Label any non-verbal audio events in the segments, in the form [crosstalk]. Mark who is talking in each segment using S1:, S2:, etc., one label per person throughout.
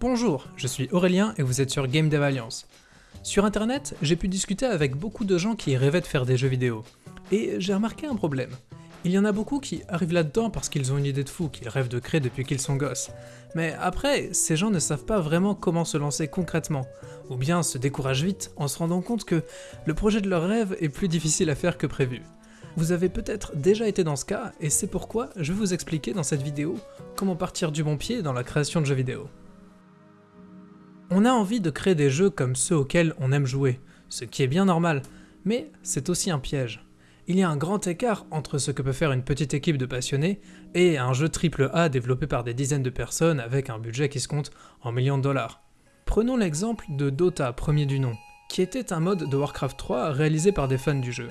S1: Bonjour, je suis Aurélien et vous êtes sur Game Dev Alliance. Sur internet, j'ai pu discuter avec beaucoup de gens qui rêvaient de faire des jeux vidéo. Et j'ai remarqué un problème. Il y en a beaucoup qui arrivent là-dedans parce qu'ils ont une idée de fou, qu'ils rêvent de créer depuis qu'ils sont gosses. Mais après, ces gens ne savent pas vraiment comment se lancer concrètement, ou bien se découragent vite en se rendant compte que le projet de leur rêve est plus difficile à faire que prévu. Vous avez peut-être déjà été dans ce cas, et c'est pourquoi je vais vous expliquer dans cette vidéo comment partir du bon pied dans la création de jeux vidéo. On a envie de créer des jeux comme ceux auxquels on aime jouer, ce qui est bien normal, mais c'est aussi un piège. Il y a un grand écart entre ce que peut faire une petite équipe de passionnés et un jeu AAA développé par des dizaines de personnes avec un budget qui se compte en millions de dollars. Prenons l'exemple de Dota, premier du nom, qui était un mode de Warcraft 3 réalisé par des fans du jeu.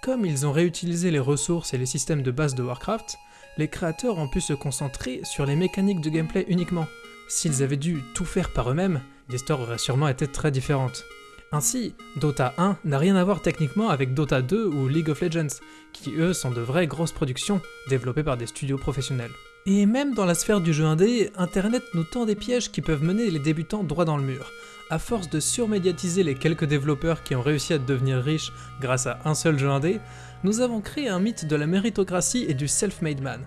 S1: Comme ils ont réutilisé les ressources et les systèmes de base de Warcraft, les créateurs ont pu se concentrer sur les mécaniques de gameplay uniquement. S'ils avaient dû tout faire par eux-mêmes, l'histoire aurait sûrement été très différente. Ainsi, Dota 1 n'a rien à voir techniquement avec Dota 2 ou League of Legends, qui eux sont de vraies grosses productions développées par des studios professionnels. Et même dans la sphère du jeu indé, Internet nous tend des pièges qui peuvent mener les débutants droit dans le mur. À force de surmédiatiser les quelques développeurs qui ont réussi à devenir riches grâce à un seul jeu indé, nous avons créé un mythe de la méritocratie et du self-made man.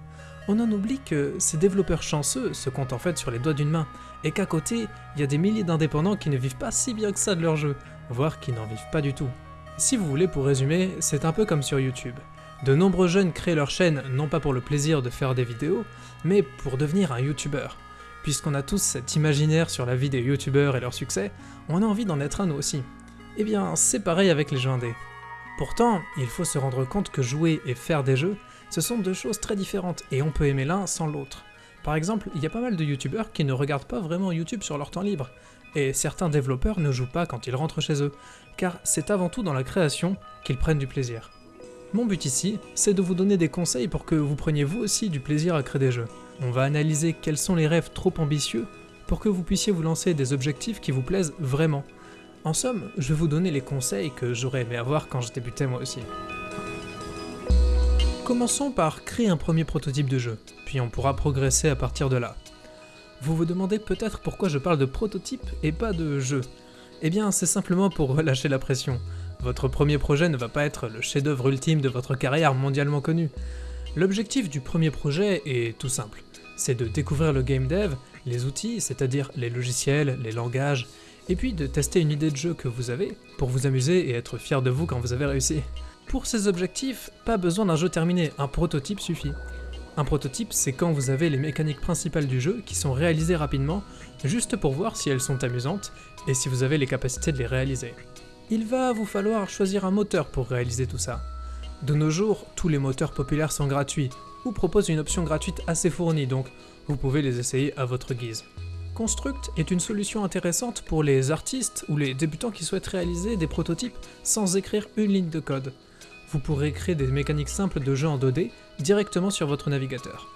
S1: On en oublie que ces développeurs chanceux se comptent en fait sur les doigts d'une main, et qu'à côté, il y a des milliers d'indépendants qui ne vivent pas si bien que ça de leur jeu, voire qui n'en vivent pas du tout. Si vous voulez, pour résumer, c'est un peu comme sur YouTube. De nombreux jeunes créent leur chaîne non pas pour le plaisir de faire des vidéos, mais pour devenir un youtubeur. Puisqu'on a tous cet imaginaire sur la vie des youtubeurs et leur succès, on a envie d'en être un nous aussi. Eh bien, c'est pareil avec les jeux indés. Pourtant, il faut se rendre compte que jouer et faire des jeux, ce sont deux choses très différentes, et on peut aimer l'un sans l'autre. Par exemple, il y a pas mal de youtubeurs qui ne regardent pas vraiment YouTube sur leur temps libre, et certains développeurs ne jouent pas quand ils rentrent chez eux, car c'est avant tout dans la création qu'ils prennent du plaisir. Mon but ici, c'est de vous donner des conseils pour que vous preniez vous aussi du plaisir à créer des jeux. On va analyser quels sont les rêves trop ambitieux pour que vous puissiez vous lancer des objectifs qui vous plaisent vraiment. En somme, je vais vous donner les conseils que j'aurais aimé avoir quand je débutais moi aussi. Commençons par créer un premier prototype de jeu, puis on pourra progresser à partir de là. Vous vous demandez peut-être pourquoi je parle de prototype et pas de jeu. Eh bien, c'est simplement pour relâcher la pression. Votre premier projet ne va pas être le chef-d'œuvre ultime de votre carrière mondialement connue. L'objectif du premier projet est tout simple. C'est de découvrir le game dev, les outils, c'est-à-dire les logiciels, les langages, et puis de tester une idée de jeu que vous avez pour vous amuser et être fier de vous quand vous avez réussi. Pour ces objectifs, pas besoin d'un jeu terminé, un prototype suffit. Un prototype, c'est quand vous avez les mécaniques principales du jeu qui sont réalisées rapidement, juste pour voir si elles sont amusantes et si vous avez les capacités de les réaliser il va vous falloir choisir un moteur pour réaliser tout ça. De nos jours, tous les moteurs populaires sont gratuits, ou proposent une option gratuite assez fournie, donc vous pouvez les essayer à votre guise. Construct est une solution intéressante pour les artistes ou les débutants qui souhaitent réaliser des prototypes sans écrire une ligne de code. Vous pourrez créer des mécaniques simples de jeu en 2D directement sur votre navigateur.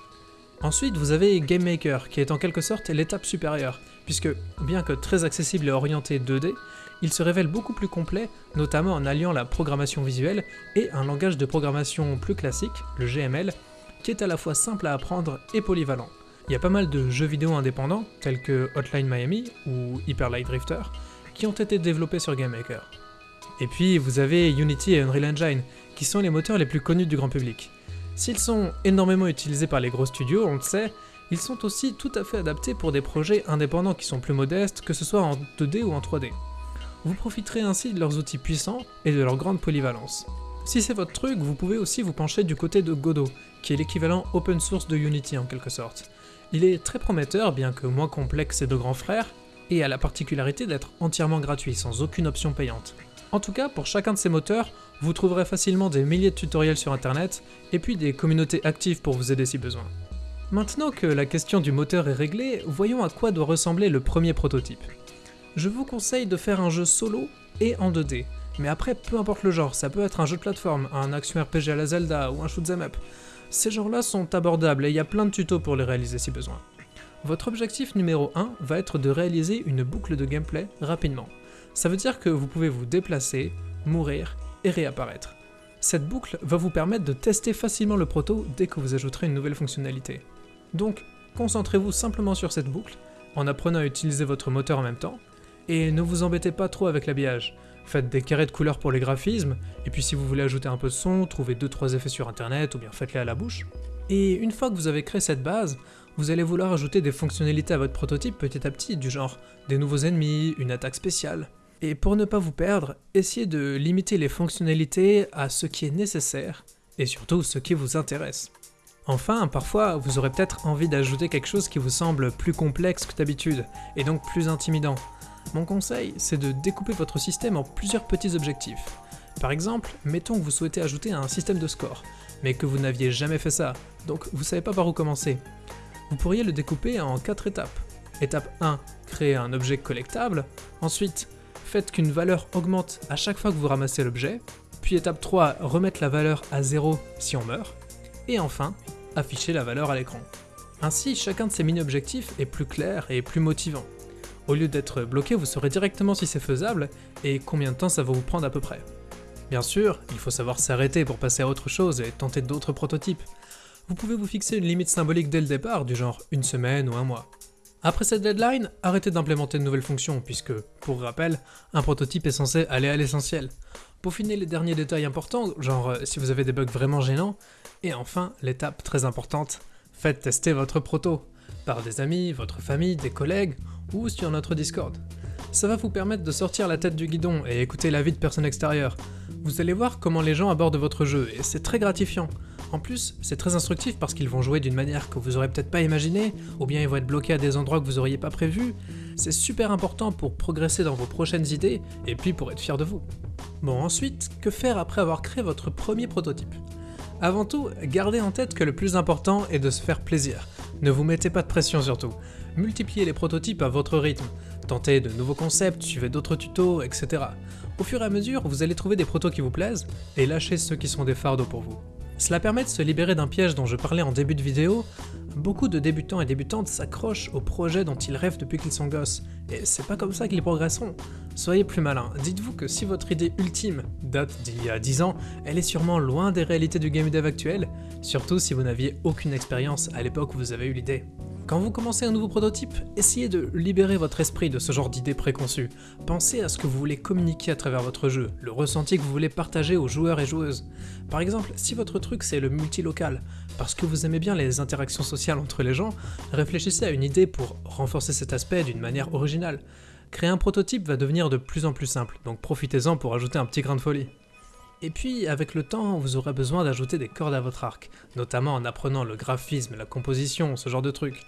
S1: Ensuite, vous avez GameMaker, qui est en quelque sorte l'étape supérieure, puisque, bien que très accessible et orienté 2D, il se révèle beaucoup plus complet, notamment en alliant la programmation visuelle et un langage de programmation plus classique, le GML, qui est à la fois simple à apprendre et polyvalent. Il y a pas mal de jeux vidéo indépendants, tels que Hotline Miami ou Hyper Light Drifter, qui ont été développés sur GameMaker. Et puis vous avez Unity et Unreal Engine, qui sont les moteurs les plus connus du grand public. S'ils sont énormément utilisés par les gros studios, on le sait, ils sont aussi tout à fait adaptés pour des projets indépendants qui sont plus modestes, que ce soit en 2D ou en 3D. Vous profiterez ainsi de leurs outils puissants et de leur grande polyvalence. Si c'est votre truc, vous pouvez aussi vous pencher du côté de Godot, qui est l'équivalent open source de Unity en quelque sorte. Il est très prometteur, bien que moins complexe que ses deux grands frères, et a la particularité d'être entièrement gratuit, sans aucune option payante. En tout cas, pour chacun de ces moteurs, vous trouverez facilement des milliers de tutoriels sur internet, et puis des communautés actives pour vous aider si besoin. Maintenant que la question du moteur est réglée, voyons à quoi doit ressembler le premier prototype je vous conseille de faire un jeu solo et en 2D. Mais après, peu importe le genre, ça peut être un jeu de plateforme, un action RPG à la Zelda ou un shoot'em up. Ces genres-là sont abordables et il y a plein de tutos pour les réaliser si besoin. Votre objectif numéro 1 va être de réaliser une boucle de gameplay rapidement. Ça veut dire que vous pouvez vous déplacer, mourir et réapparaître. Cette boucle va vous permettre de tester facilement le proto dès que vous ajouterez une nouvelle fonctionnalité. Donc, concentrez-vous simplement sur cette boucle en apprenant à utiliser votre moteur en même temps, et ne vous embêtez pas trop avec l'habillage. Faites des carrés de couleurs pour les graphismes, et puis si vous voulez ajouter un peu de son, trouvez 2-3 effets sur internet ou bien faites-les à la bouche. Et une fois que vous avez créé cette base, vous allez vouloir ajouter des fonctionnalités à votre prototype petit à petit, du genre des nouveaux ennemis, une attaque spéciale. Et pour ne pas vous perdre, essayez de limiter les fonctionnalités à ce qui est nécessaire, et surtout ce qui vous intéresse. Enfin, parfois, vous aurez peut-être envie d'ajouter quelque chose qui vous semble plus complexe que d'habitude, et donc plus intimidant. Mon conseil, c'est de découper votre système en plusieurs petits objectifs. Par exemple, mettons que vous souhaitez ajouter un système de score, mais que vous n'aviez jamais fait ça, donc vous savez pas par où commencer. Vous pourriez le découper en 4 étapes. Étape 1, créer un objet collectable. Ensuite, faites qu'une valeur augmente à chaque fois que vous ramassez l'objet. Puis étape 3, remettre la valeur à 0 si on meurt. Et enfin, afficher la valeur à l'écran. Ainsi, chacun de ces mini-objectifs est plus clair et plus motivant. Au lieu d'être bloqué, vous saurez directement si c'est faisable et combien de temps ça va vous prendre à peu près. Bien sûr, il faut savoir s'arrêter pour passer à autre chose et tenter d'autres prototypes. Vous pouvez vous fixer une limite symbolique dès le départ, du genre une semaine ou un mois. Après cette deadline, arrêtez d'implémenter de nouvelles fonctions, puisque, pour rappel, un prototype est censé aller à l'essentiel. Peaufiner les derniers détails importants, genre euh, si vous avez des bugs vraiment gênants, et enfin, l'étape très importante, faites tester votre proto, par des amis, votre famille, des collègues, ou sur notre Discord. Ça va vous permettre de sortir la tête du guidon et écouter l'avis de personnes extérieures. Vous allez voir comment les gens abordent votre jeu, et c'est très gratifiant. En plus, c'est très instructif parce qu'ils vont jouer d'une manière que vous aurez peut-être pas imaginé, ou bien ils vont être bloqués à des endroits que vous auriez pas prévus. C'est super important pour progresser dans vos prochaines idées, et puis pour être fier de vous. Bon ensuite, que faire après avoir créé votre premier prototype? Avant tout, gardez en tête que le plus important est de se faire plaisir. Ne vous mettez pas de pression surtout. Multipliez les prototypes à votre rythme. Tentez de nouveaux concepts, suivez d'autres tutos, etc. Au fur et à mesure, vous allez trouver des protos qui vous plaisent, et lâchez ceux qui sont des fardeaux pour vous. Cela permet de se libérer d'un piège dont je parlais en début de vidéo. Beaucoup de débutants et débutantes s'accrochent au projet dont ils rêvent depuis qu'ils sont gosses, et c'est pas comme ça qu'ils progresseront. Soyez plus malin, dites-vous que si votre idée ultime date d'il y a 10 ans, elle est sûrement loin des réalités du game dev actuel, surtout si vous n'aviez aucune expérience à l'époque où vous avez eu l'idée. Quand vous commencez un nouveau prototype, essayez de libérer votre esprit de ce genre d'idées préconçues. Pensez à ce que vous voulez communiquer à travers votre jeu, le ressenti que vous voulez partager aux joueurs et joueuses. Par exemple, si votre truc c'est le multilocal, parce que vous aimez bien les interactions sociales entre les gens, réfléchissez à une idée pour renforcer cet aspect d'une manière originale. Créer un prototype va devenir de plus en plus simple, donc profitez-en pour ajouter un petit grain de folie. Et puis, avec le temps, vous aurez besoin d'ajouter des cordes à votre arc, notamment en apprenant le graphisme, la composition, ce genre de trucs.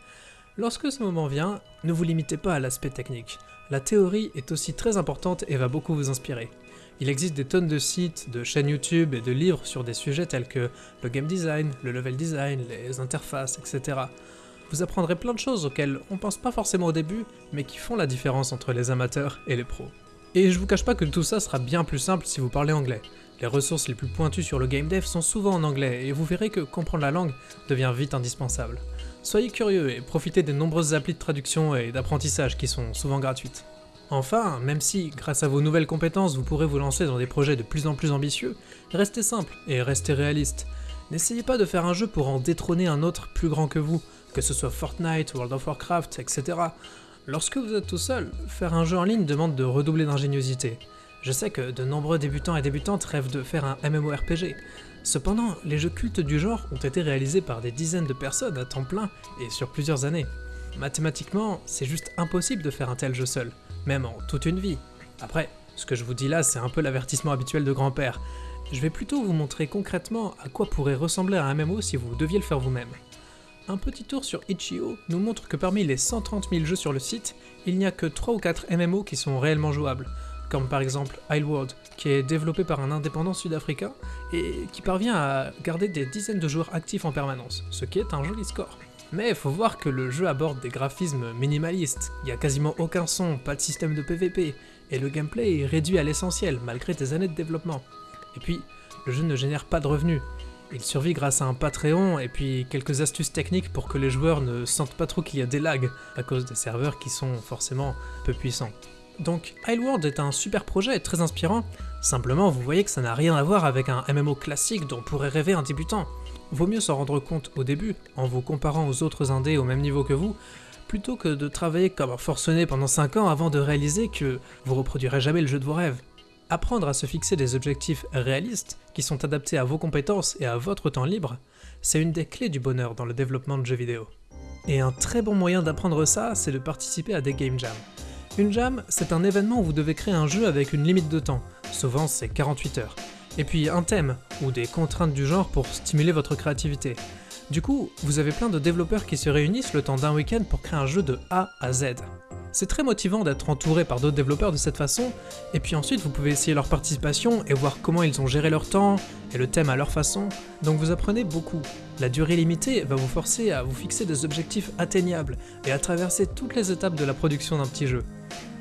S1: Lorsque ce moment vient, ne vous limitez pas à l'aspect technique. La théorie est aussi très importante et va beaucoup vous inspirer. Il existe des tonnes de sites, de chaînes YouTube et de livres sur des sujets tels que le game design, le level design, les interfaces, etc. Vous apprendrez plein de choses auxquelles on pense pas forcément au début, mais qui font la différence entre les amateurs et les pros. Et je vous cache pas que tout ça sera bien plus simple si vous parlez anglais. Les ressources les plus pointues sur le game dev sont souvent en anglais, et vous verrez que comprendre la langue devient vite indispensable. Soyez curieux et profitez des nombreuses applis de traduction et d'apprentissage qui sont souvent gratuites. Enfin, même si, grâce à vos nouvelles compétences, vous pourrez vous lancer dans des projets de plus en plus ambitieux, restez simple et restez réaliste. N'essayez pas de faire un jeu pour en détrôner un autre plus grand que vous, que ce soit Fortnite, World of Warcraft, etc. Lorsque vous êtes tout seul, faire un jeu en ligne demande de redoubler d'ingéniosité. Je sais que de nombreux débutants et débutantes rêvent de faire un MMORPG. Cependant, les jeux cultes du genre ont été réalisés par des dizaines de personnes à temps plein et sur plusieurs années. Mathématiquement, c'est juste impossible de faire un tel jeu seul, même en toute une vie. Après, ce que je vous dis là, c'est un peu l'avertissement habituel de grand-père. Je vais plutôt vous montrer concrètement à quoi pourrait ressembler un MMO si vous deviez le faire vous-même. Un petit tour sur Itch.io nous montre que parmi les 130 000 jeux sur le site, il n'y a que 3 ou 4 MMO qui sont réellement jouables, comme par exemple Isleworld, qui est développé par un indépendant sud-africain et qui parvient à garder des dizaines de joueurs actifs en permanence, ce qui est un joli score. Mais faut voir que le jeu aborde des graphismes minimalistes, il n'y a quasiment aucun son, pas de système de PvP, et le gameplay est réduit à l'essentiel malgré des années de développement. Et puis, le jeu ne génère pas de revenus. Il survit grâce à un Patreon et puis quelques astuces techniques pour que les joueurs ne sentent pas trop qu'il y a des lags à cause des serveurs qui sont forcément peu puissants. Donc Isleworld est un super projet et très inspirant, simplement vous voyez que ça n'a rien à voir avec un MMO classique dont pourrait rêver un débutant. Vaut mieux s'en rendre compte au début, en vous comparant aux autres indés au même niveau que vous, plutôt que de travailler comme un forcené pendant 5 ans avant de réaliser que vous reproduirez jamais le jeu de vos rêves. Apprendre à se fixer des objectifs réalistes qui sont adaptés à vos compétences et à votre temps libre, c'est une des clés du bonheur dans le développement de jeux vidéo. Et un très bon moyen d'apprendre ça, c'est de participer à des game jams. Une jam, c'est un événement où vous devez créer un jeu avec une limite de temps, souvent c'est 48 heures, et puis un thème, ou des contraintes du genre pour stimuler votre créativité. Du coup, vous avez plein de développeurs qui se réunissent le temps d'un week-end pour créer un jeu de A à Z. C'est très motivant d'être entouré par d'autres développeurs de cette façon, et puis ensuite vous pouvez essayer leur participation et voir comment ils ont géré leur temps et le thème à leur façon, donc vous apprenez beaucoup. La durée limitée va vous forcer à vous fixer des objectifs atteignables et à traverser toutes les étapes de la production d'un petit jeu.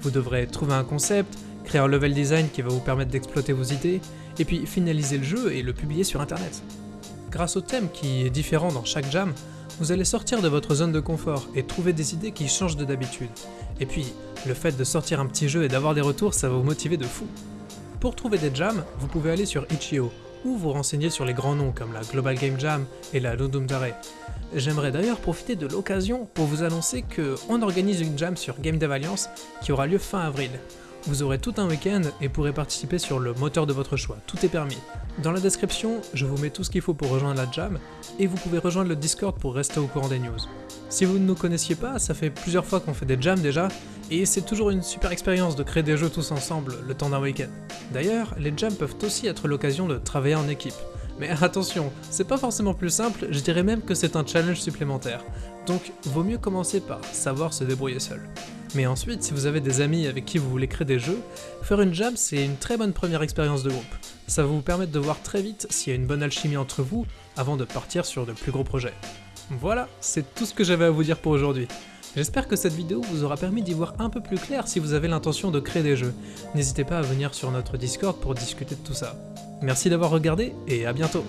S1: Vous devrez trouver un concept, créer un level design qui va vous permettre d'exploiter vos idées, et puis finaliser le jeu et le publier sur internet. Grâce au thème qui est différent dans chaque jam, vous allez sortir de votre zone de confort et trouver des idées qui changent de d'habitude. Et puis, le fait de sortir un petit jeu et d'avoir des retours, ça va vous motiver de fou. Pour trouver des jams, vous pouvez aller sur Itch.io ou vous renseigner sur les grands noms comme la Global Game Jam et la Ludum Dare. J'aimerais d'ailleurs profiter de l'occasion pour vous annoncer qu'on organise une jam sur Game Dev Alliance qui aura lieu fin avril. Vous aurez tout un week-end et pourrez participer sur le moteur de votre choix, tout est permis. Dans la description, je vous mets tout ce qu'il faut pour rejoindre la jam, et vous pouvez rejoindre le Discord pour rester au courant des news. Si vous ne nous connaissiez pas, ça fait plusieurs fois qu'on fait des jams déjà, et c'est toujours une super expérience de créer des jeux tous ensemble le temps d'un week-end. D'ailleurs, les jams peuvent aussi être l'occasion de travailler en équipe. Mais [laughs] attention, c'est pas forcément plus simple, je dirais même que c'est un challenge supplémentaire. Donc, vaut mieux commencer par savoir se débrouiller seul. Mais ensuite, si vous avez des amis avec qui vous voulez créer des jeux, faire une jam c'est une très bonne première expérience de groupe. Ça va vous permettre de voir très vite s'il y a une bonne alchimie entre vous avant de partir sur de plus gros projets. Voilà, c'est tout ce que j'avais à vous dire pour aujourd'hui. J'espère que cette vidéo vous aura permis d'y voir un peu plus clair si vous avez l'intention de créer des jeux. N'hésitez pas à venir sur notre Discord pour discuter de tout ça. Merci d'avoir regardé et à bientôt